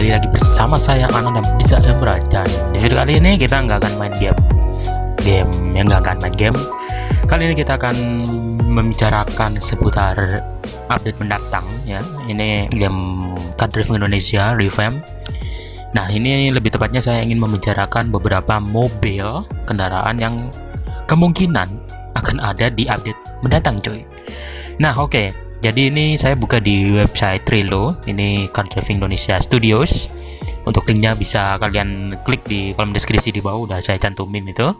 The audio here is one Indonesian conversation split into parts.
kembali lagi bersama saya Anan dan bisa Emra dan di video kali ini kita nggak akan main game. Game yang nggak akan main game. Kali ini kita akan membicarakan seputar update mendatang ya. Ini game Car Driving Indonesia revamp. Nah ini lebih tepatnya saya ingin membicarakan beberapa mobil kendaraan yang kemungkinan akan ada di update mendatang cuy. Nah oke. okay jadi ini saya buka di website Trilo ini Car Driving Indonesia Studios. Untuk linknya bisa kalian klik di kolom deskripsi di bawah. Udah saya cantumin itu.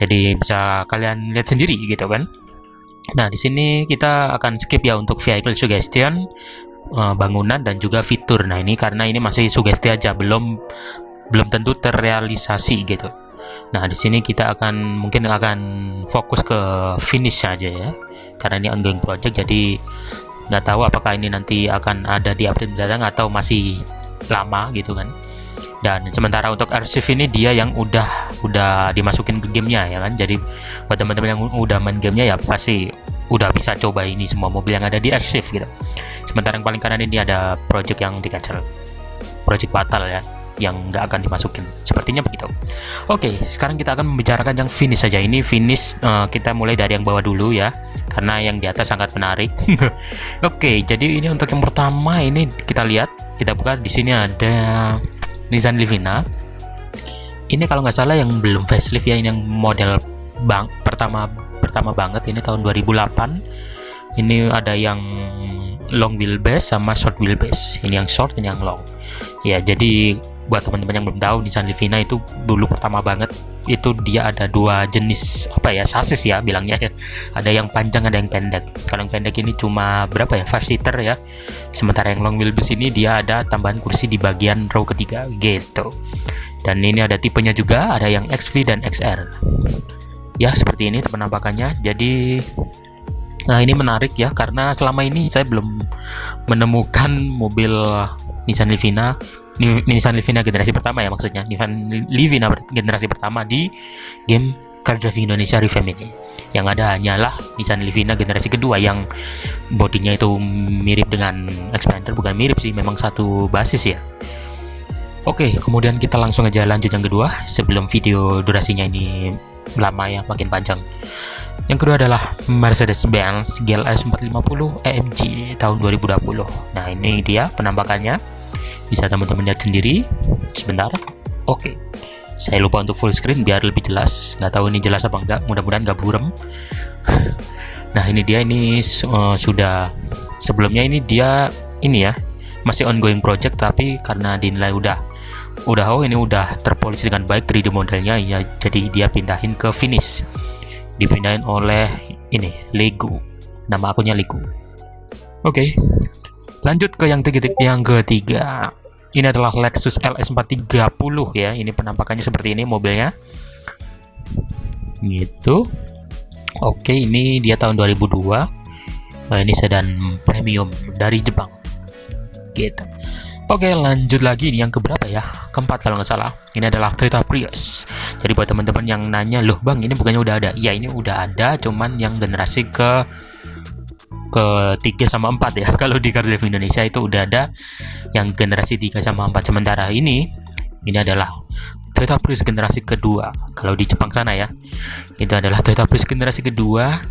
Jadi bisa kalian lihat sendiri gitu kan. Nah di sini kita akan skip ya untuk vehicle suggestion eh, bangunan dan juga fitur. Nah ini karena ini masih sugesti aja. Belum belum tentu terrealisasi gitu Nah, di sini kita akan mungkin akan fokus ke finish saja ya. Karena ini ongoing project jadi nggak tahu apakah ini nanti akan ada di update mendatang atau masih lama gitu kan. Dan sementara untuk arsip ini dia yang udah udah dimasukin ke gamenya ya kan. Jadi buat teman-teman yang udah main gamenya ya pasti udah bisa coba ini semua mobil yang ada di arsip gitu. Sementara yang paling kanan ini ada project yang di cancel. Project batal ya yang nggak akan dimasukin. Sepertinya begitu. Oke sekarang kita akan membicarakan yang finish saja. Ini finish uh, kita mulai dari yang bawah dulu ya karena yang di atas sangat menarik. Oke jadi ini untuk yang pertama ini kita lihat kita buka di sini ada Nissan Livina. Ini kalau nggak salah yang belum facelift ya ini yang model bang pertama pertama banget ini tahun 2008 ini ada yang long wheelbase sama short wheelbase. Ini yang short ini yang long. Ya jadi buat teman-teman yang belum tahu Nissan Livina itu dulu pertama banget itu dia ada dua jenis apa ya sasis ya bilangnya. Ya ada yang panjang ada yang pendek. Kalau yang pendek ini cuma berapa ya 5 seater ya. Sementara yang long wheelbase ini dia ada tambahan kursi di bagian row ketiga gitu. Dan ini ada tipenya juga ada yang XV dan XR ya seperti ini penampakannya. Jadi Nah ini menarik ya karena selama ini saya belum menemukan mobil Nissan Livina Nissan Livina generasi pertama ya maksudnya. Nissan Livina generasi pertama di game Car Driving Indonesia Revamp ini yang ada hanyalah Nissan Livina generasi kedua yang bodinya itu mirip dengan Expander bukan mirip sih memang satu basis ya. Oke kemudian kita langsung aja lanjut yang kedua. Sebelum video durasinya ini lama ya makin panjang. Yang kedua adalah Mercedes-Benz GLS 450 AMG tahun 2020 nah ini dia penampakannya bisa teman-teman lihat sendiri. Sebentar. Oke. Okay. saya lupa untuk full screen biar lebih jelas. Nggak tahu ini jelas apa enggak mudah-mudahan nggak burem. Nah ini dia. Ini uh, sudah. Sebelumnya ini dia ini ya. Masih ongoing project tapi karena dinilai udah. Udah oh ini udah terpolis dengan baik 3D modelnya. Ya jadi dia pindahin ke finish. Dipindahin oleh ini Lego. Nama akunnya Lego. Oke. okay. Lanjut ke yang tiga, yang ketiga. Ini adalah Lexus LS 430 ya. Ini penampakannya seperti ini mobilnya. Gitu. Oke, ini dia tahun 2002. Nah, ini sedan premium dari Jepang. Gitu. Oke, lanjut lagi ini yang keberapa ya? Keempat kalau nggak salah. Ini adalah Toyota Prius. Jadi buat teman-teman yang nanya, loh bang, ini bukannya udah ada? Ya, ini udah ada, cuman yang generasi ke ke 3 sama 4 ya. Kalau di Car Driving Indonesia itu udah ada yang generasi 3 sama 4 sementara ini ini adalah Toyota Prius generasi kedua. Kalau di Jepang sana ya itu adalah Toyota Prius generasi kedua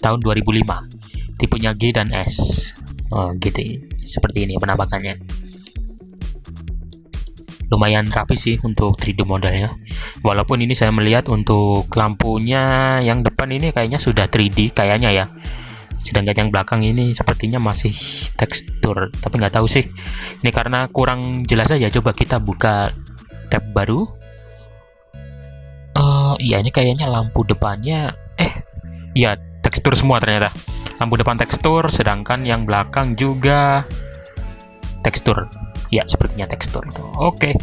tahun 2005 tipenya G dan S. Oh gitu. Seperti ini penampakannya. Lumayan rapi sih untuk 3D modelnya walaupun ini saya melihat untuk lampunya yang depan ini kayaknya sudah 3D kayaknya ya sedangkan yang belakang ini sepertinya masih tekstur tapi nggak tahu sih. Ini karena kurang jelas aja coba kita buka tab baru. Uh, iya ini kayaknya lampu depannya eh iya tekstur semua ternyata. Lampu depan tekstur sedangkan yang belakang juga tekstur. Ya sepertinya tekstur oke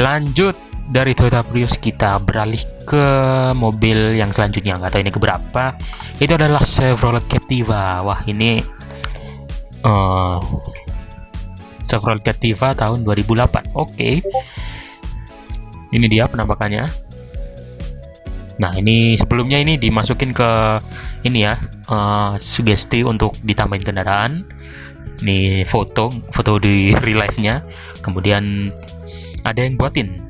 lanjut dari Toyota Prius kita beralih ke mobil yang selanjutnya. Nggak tahu ini keberapa. Itu adalah Chevrolet Captiva. Wah ini uh, Chevrolet Captiva tahun 2008 oke. Okay. ini dia penampakannya. Nah ini sebelumnya ini dimasukin ke ini ya uh, sugesti untuk ditambahin kendaraan. Ini foto foto di real life nya kemudian ada yang buatin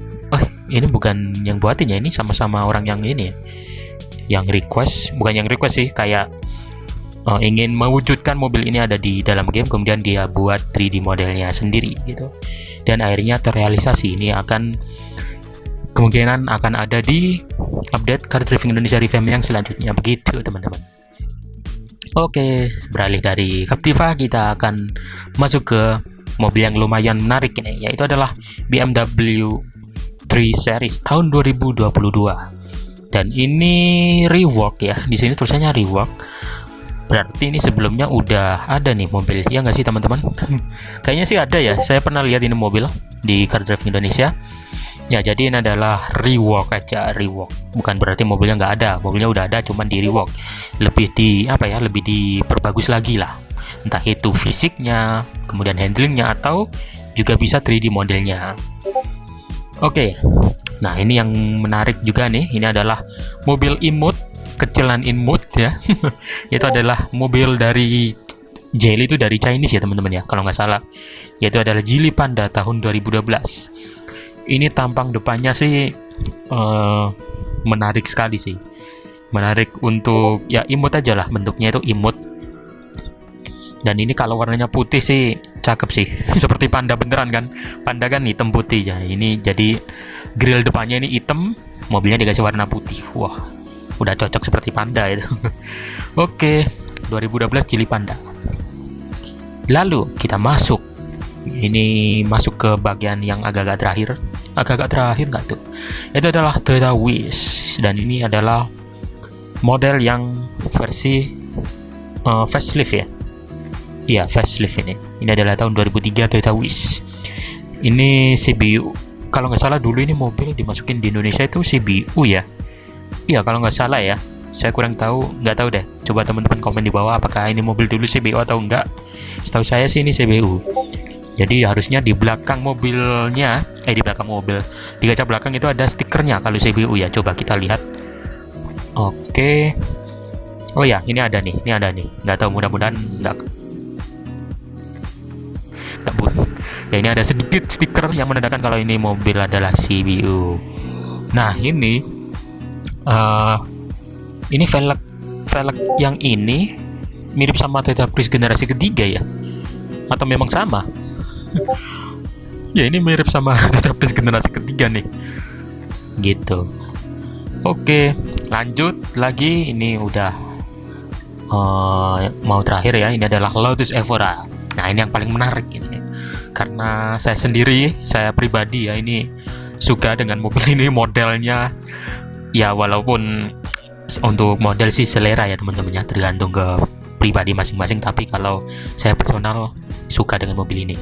ini bukan yang buatin ya ini sama-sama orang yang ini ya. Yang request bukan yang request sih kayak uh, ingin mewujudkan mobil ini ada di dalam game kemudian dia buat 3D modelnya sendiri gitu. Dan akhirnya terrealisasi ini akan kemungkinan akan ada di update Car Driving Indonesia Revamp yang selanjutnya begitu teman-teman. Oke beralih dari Captiva kita akan masuk ke mobil yang lumayan menarik ini yaitu adalah BMW 3 Series tahun 2022 dan ini rework ya di sini tulisannya rework berarti ini sebelumnya udah ada nih mobil ya nggak sih teman-teman? Kayaknya sih ada ya saya pernah lihat ini mobil di Car Driving Indonesia. Ya jadi ini adalah rework aja rework bukan berarti mobilnya nggak ada mobilnya udah ada cuman di rework lebih di apa ya lebih diperbagus lagi lah. Entah itu fisiknya kemudian handlingnya atau juga bisa 3D modelnya oke. Nah ini yang menarik juga nih. Ini adalah mobil imut kecilan imut ya. Itu adalah mobil dari Jelly itu dari Chinese ya teman-teman ya kalau nggak salah. Yaitu adalah Jili Panda tahun 2012 ini tampang depannya sih uh, menarik sekali sih. Menarik untuk ya imut aja lah bentuknya itu imut. Dan ini kalau warnanya putih sih cakep sih. Seperti panda beneran kan? Panda kan hitam putih ya. Ini jadi grill depannya ini hitam mobilnya dikasih warna putih. Wah udah cocok seperti panda itu. Oke 2012 cili panda. Lalu kita masuk. Ini masuk ke bagian yang agak-agak terakhir. Agak-agak terakhir nggak tuh? Itu adalah Toyota Wish dan ini adalah model yang versi uh, facelift ya iya facelift ini. Ini adalah tahun 2003 Toyota Wish ini CBU kalau nggak salah dulu ini mobil dimasukin di Indonesia itu CBU ya? Iya kalau nggak salah ya. Saya kurang tahu nggak tahu deh. Coba teman-teman komen di bawah apakah ini mobil dulu CBU atau enggak setahu saya sih ini CBU jadi harusnya di belakang mobilnya eh di belakang mobil. Di kaca belakang itu ada stikernya kalau CBU ya. Coba kita lihat. Oke. Oh ya ini ada nih ini ada nih. Nggak tahu mudah-mudahan nggak nggak ya ini ada sedikit stiker yang menandakan kalau ini mobil adalah CBU nah ini uh, ini velg velg yang ini mirip sama Toyota Prius generasi ketiga ya? Atau memang sama? Ya ini mirip sama Tetapis generasi ketiga nih. Gitu. Oke lanjut lagi. Ini udah uh, mau terakhir ya. Ini adalah Lotus Evora. Nah ini yang paling menarik ini karena saya sendiri saya pribadi ya ini suka dengan mobil ini modelnya ya walaupun untuk model sih selera ya teman-teman ya tergantung ke pribadi masing-masing tapi kalau saya personal suka dengan mobil ini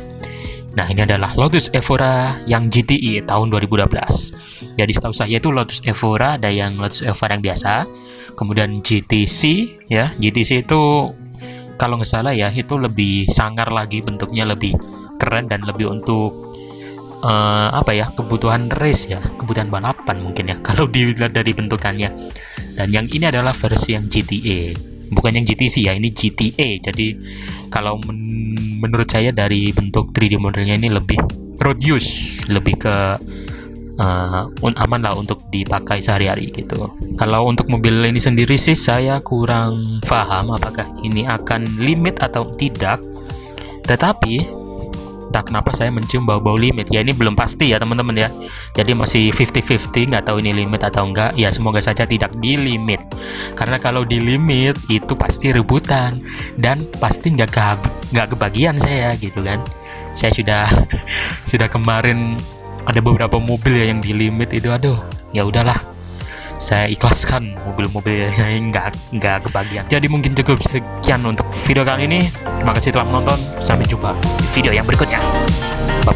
Nah, ini adalah Lotus Evora yang GTI tahun 2012. Jadi setahu saya itu Lotus Evora ada yang Lotus Evora yang biasa, kemudian GTC ya. GTC itu kalau nggak salah ya itu lebih sangar lagi bentuknya lebih keren dan lebih untuk uh, apa ya kebutuhan race ya kebutuhan balapan mungkin ya kalau dilihat dari bentukannya. Dan yang ini adalah versi yang GTA bukan yang GTC ya ini GTA jadi kalau men menurut saya dari bentuk 3D modelnya ini lebih road use lebih ke uh, aman lah untuk dipakai sehari-hari gitu. Kalau untuk mobil ini sendiri sih saya kurang paham apakah ini akan limit atau tidak. Tetapi entah kenapa saya mencium bau-bau limit. Ya ini belum pasti ya teman-teman ya. Jadi masih 50-50 nggak tahu ini limit atau enggak ya semoga saja tidak di limit. Karena kalau di limit itu pasti rebutan. Dan pasti nggak ke nggak kebagian saya gitu kan. Saya sudah sudah kemarin ada beberapa mobil ya yang di limit itu. Aduh ya udahlah saya ikhlaskan mobil-mobil yang nggak nggak kebagian. Jadi mungkin cukup sekian untuk video kali ini. Terima kasih telah menonton. Sampai jumpa di video yang berikutnya. Bye.